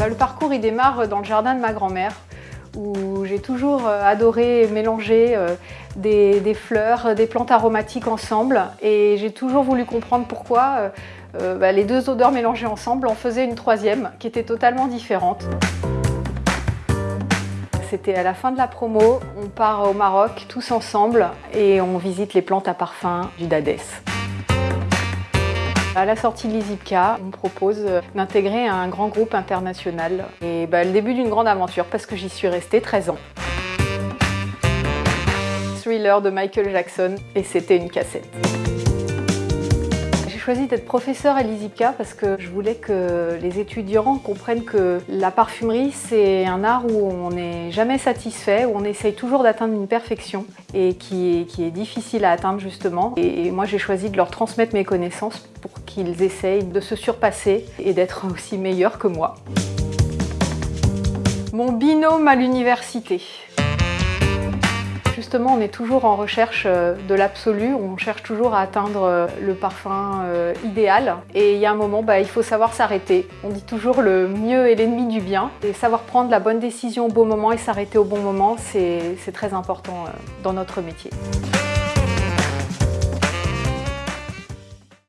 Bah, le parcours il démarre dans le jardin de ma grand-mère où j'ai toujours euh, adoré mélanger euh, des, fleurs, des plantes aromatiques ensemble et j'ai toujours voulu comprendre pourquoi euh, bah, les deux odeurs mélangées ensemble en faisaient une troisième qui était totalement différente. C'était à la fin de la promo, on part au Maroc tous ensemble et on visite les plantes à parfum du Dades. À la sortie de l'ISIPCA, on propose d'intégrer un grand groupe international. Et bah, le début d'une grande aventure parce que j'y suis restée 13 ans. Thriller de Michael Jackson et c'était une cassette J'ai choisi d'être professeur à l'ISIPCA parce que je voulais que les étudiants comprennent que la parfumerie, c'est un art où on n'est jamais satisfait, où on essaye toujours d'atteindre une perfection et qui est, qui est, difficile à atteindre justement. Et moi, j'ai choisi de leur transmettre mes connaissances pour qu'ils essayent de se surpasser et d'être aussi meilleurs que moi. Mon binôme à l'université. Justement, on est toujours en recherche euh, de l'absolu, on cherche toujours à atteindre euh, le parfum euh, idéal. Et il y a un moment, bah, il faut savoir s'arrêter. On dit toujours le mieux est l'ennemi du bien. Et savoir prendre la bonne décision au bon moment et s'arrêter au bon moment, c'est très important dans notre métier.